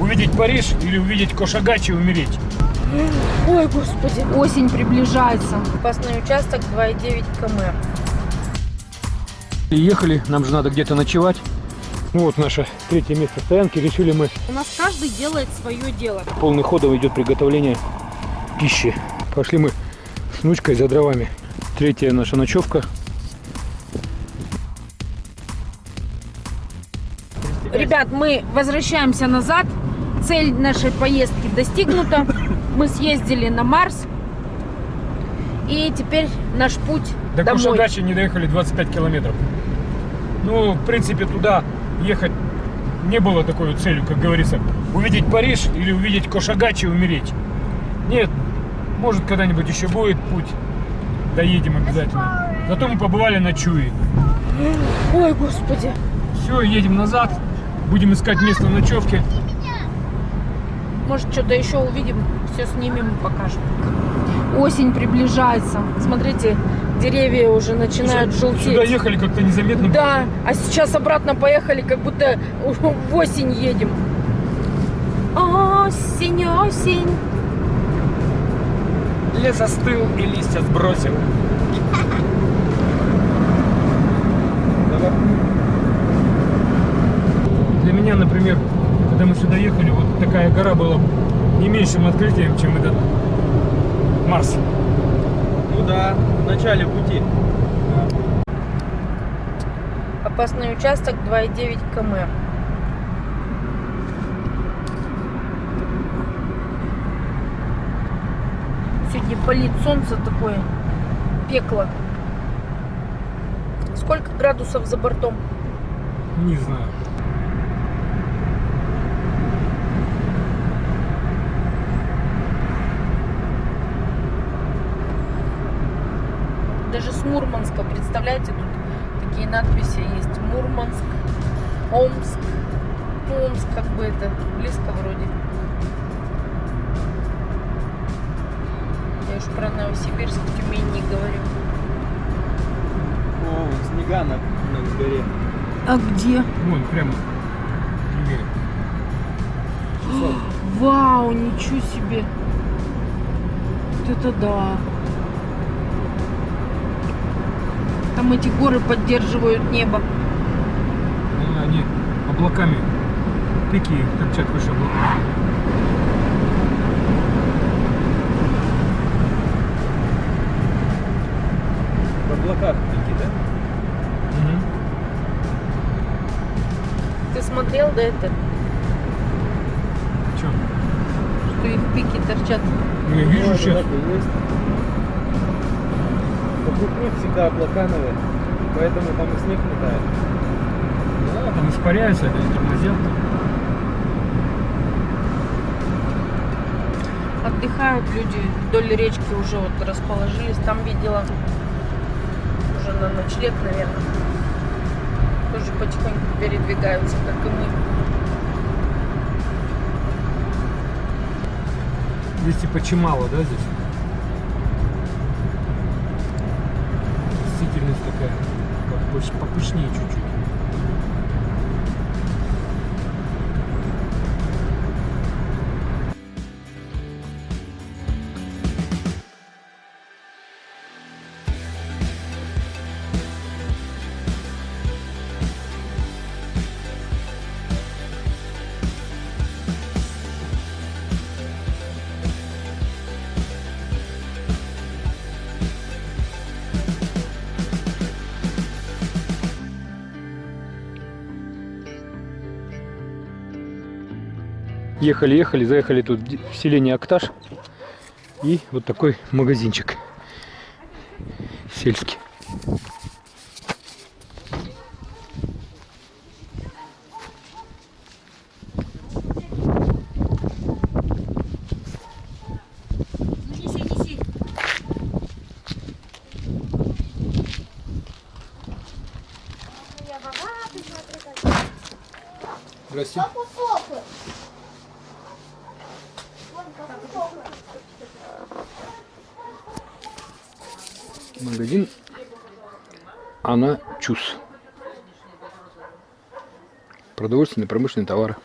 увидеть Париж или увидеть Кошагач и умереть. Ой, господи. Осень приближается. Опасный участок 2,9 км. И ехали, нам же надо где-то ночевать. Ну вот наше третье место стоянки. Решили мы, У нас каждый делает свое дело. полный ходом идет приготовление пищи. Пошли мы с внучкой за дровами. Третья наша ночевка. Ребят, мы возвращаемся назад. Цель нашей поездки достигнута. Мы съездили на Марс. И теперь наш путь До домой. Кошагача не доехали 25 километров. Ну, в принципе, туда ехать не было такой целью, как говорится, увидеть Париж или увидеть Кошагач и умереть. Нет, может когда-нибудь еще будет путь. Доедем обязательно. Зато мы побывали на Чуи. Ой, господи. Все, едем назад. Будем искать место ночевки. Может, что-то еще увидим, все снимем и покажем. Осень приближается. Смотрите, деревья уже начинают желтеть. Сюда ехали как-то незаметно. Да, а сейчас обратно поехали, как будто в осень едем. Осень, осень. Лес остыл и листья сбросил. Для меня, например, когда мы сюда ехали, вот такая гора была не меньшим открытием, чем этот Марс. Ну да, в начале пути. Опасный участок 2,9 км. Сегодня палит солнце такое, пекло. Сколько градусов за бортом? Не знаю. Даже с Мурманска, представляете, тут такие надписи есть. Мурманск, Омск. Ну, Омск как бы это близко вроде. Я уж про Новосибирск, Тюмень не говорю. О, снега на, на горе. А где? Вон, прямо. Вау, ничего себе. Вот это да. Там эти горы поддерживают небо. Ну, Они облаками. Пики их торчат выше облаков. В облаках пики, да? Мгм. Ты смотрел, да, это? Чё? Что их пики торчат. Ну, я вижу Ну, сейчас. Них всегда облака наверх, поэтому там и снег летает. Да, там испаряются, это тормозят. Отдыхают люди вдоль речки уже вот расположились. Там видела уже на ночлег, наверное. Тоже потихоньку передвигаются, как и мы. Здесь типа чимало, да, здесь? Попыш- попышнее чуть-чуть. Ехали, ехали, заехали тут в селение Акташ. И вот такой магазинчик сельский. Здрасте. Магазин Она Чус. Продовольственные промышленные товары.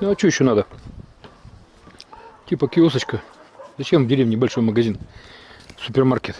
Ну а что еще надо? Типа киосочка. Зачем в деревне большой магазин? Супермаркет.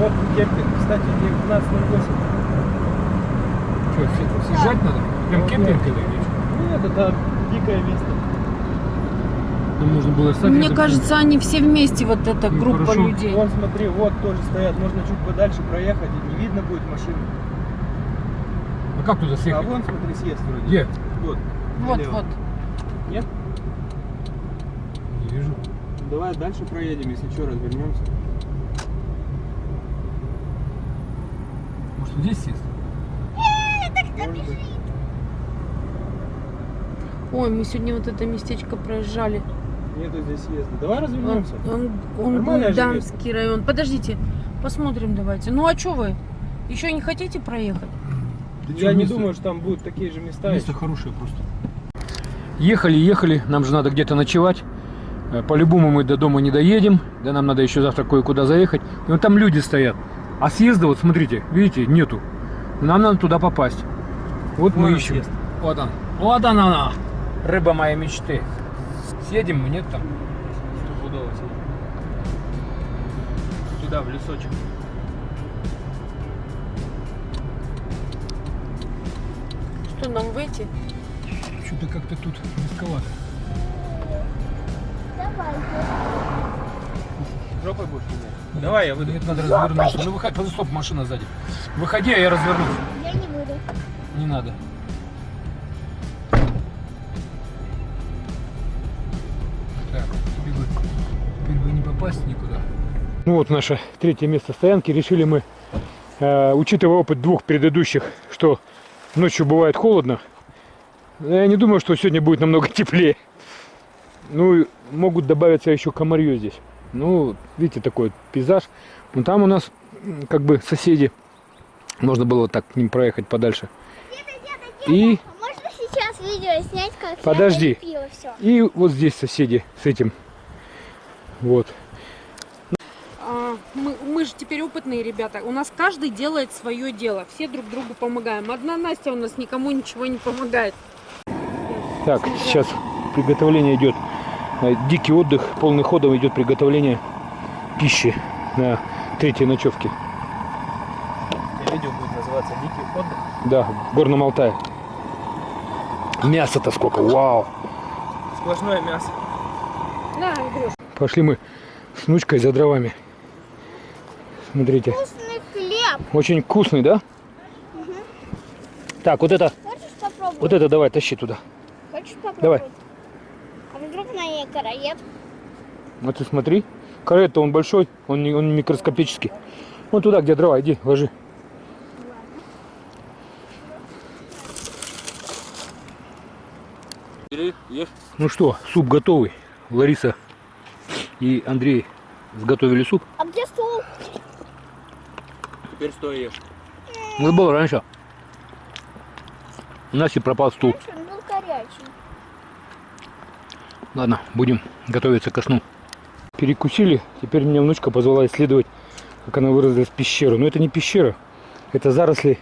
Вот кемпинг, кстати, 19.08. Что, съезжать надо? Прям Вот, кемпинг да. это или что? Нет, это дикое место. Там можно было встать. Мне кажется, они все вместе, вот эта Ну, группа хорошо. людей. Вон, смотри, вот тоже стоят. Можно чуть подальше проехать, и не видно будет машины. А как туда А съехать? вон, смотри, съезд вроде. Где? Вот. Вот, налево. вот. Нет? Не вижу. Давай дальше проедем, если что, развернемся. Здесь? Может быть. Ой, мы сегодня вот это местечко проезжали. Нету здесь съезда. Давай Он, развернемся. он, он Нормальное же Гульдамский район. Подождите, посмотрим давайте. Ну а что вы? Еще не хотите проехать? Да чё, Я не место- думаю, что там будут такие же места. Место хорошее просто. Ехали, ехали, нам же надо где-то ночевать. Э, По-любому мы до дома не доедем, да нам надо еще завтра кое-куда заехать. И вот там люди стоят. А съезда, вот смотрите, видите, нету. Нам надо туда попасть. Вот Вон мы ищем. съезд. Вот он. Вот она, она. Рыба моей мечты. Съедем мы, нет там? Стопудово съедем. Туда, в лесочек. Что нам выйти? Что-то как-то тут рисковато. Жопой будешь менять? Давай, я выйду. Нет, надо развернуться. Ну выходи, подожди, стоп, машина сзади. Выходи, а я развернусь. Я не буду. Не надо. Так, тебе бы, теперь бы не попасть никуда. Ну вот наше третье место стоянки. Решили мы, э, учитывая опыт двух предыдущих, что ночью бывает холодно, я не думаю, что сегодня будет намного теплее. Ну, и могут добавиться еще комарье здесь. Ну, видите, такой вот пейзаж. Ну, там у нас как бы соседи. Можно было вот так к ним проехать подальше. И, можно сейчас видео снять, как Подожди. я все? и вот здесь соседи с этим. Вот. А, мы, мы же теперь опытные ребята. У нас каждый делает свое дело. Все друг другу помогаем. Одна Настя у нас никому ничего не помогает. Так, сейчас приготовление идет. Э, Дикий отдых, полный ходом идет приготовление пищи на третьей ночевке. Видео будет называться «Дикий отдых». Да, в Горном Алтае. Мясо-то сколько, вау! Сплошное мясо. Андрюш. Пошли мы с внучкой за дровами. Смотрите, Вкусный хлеб. очень вкусный, да? Так, вот это, Хочешь попробовать? вот это давай, тащи туда. Хочешь попробовать? Давай. А караед? Вот ты смотри. Карет-то он большой, он, не, он микроскопический. Вон туда, где дрова, иди, ложи. Ну что, суп готовый. Лариса и Андрей сготовили суп. А где стул? Теперь стой ешь. Это было раньше. У нас и пропал стул. Раньше был. Ладно, будем готовиться ко сну. Перекусили. Теперь меня внучка позвала исследовать, как она выразилась, пещеру. Но это не пещера. Это заросли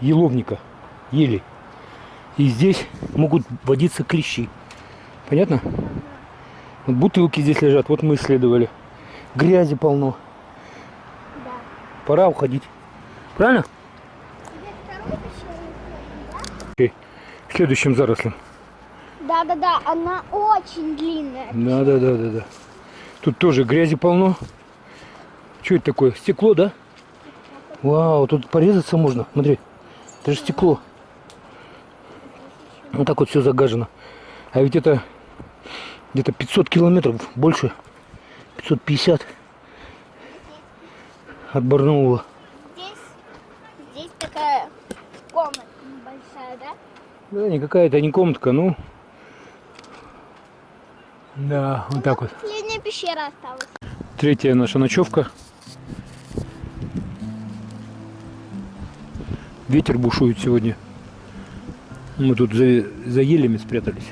еловника, ели. И здесь могут водиться клещи. Понятно? Вот бутылки здесь лежат. Вот мы исследовали. Грязи полно. Да. Пора уходить. Правильно? Да? К следующим зарослям. Да-да-да, она очень длинная. Да, да, да, да, да. Тут тоже грязи полно. Что это такое? Стекло, да? Вау, тут порезаться можно. Смотри, это же стекло. Вот так вот все загажено. А ведь это где-то 500 километров, больше. 550 от Барнаула. Здесь, здесь такая комната небольшая, да? Да, не какая-то не комнатка, ну. Да, вот так вот. Последняя пещера осталась. Третья наша ночевка. Ветер бушует сегодня. Мы тут за, за елями спрятались.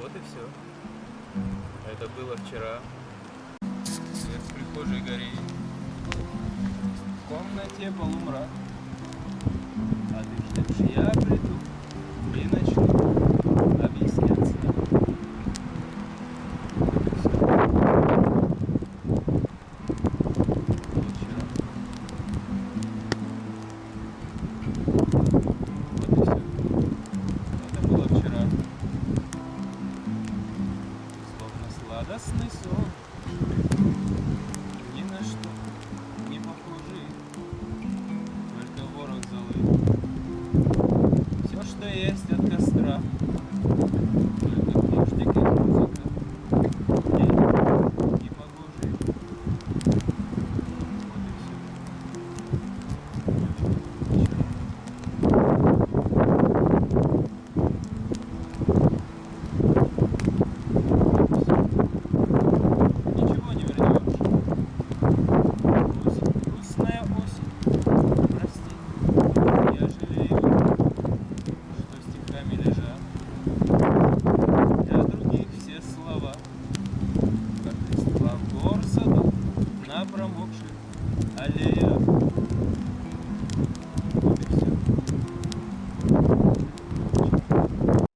Вот и все. Это было вчера. Свет в прихожей горит. В комнате полумрак. А ты ждешь, я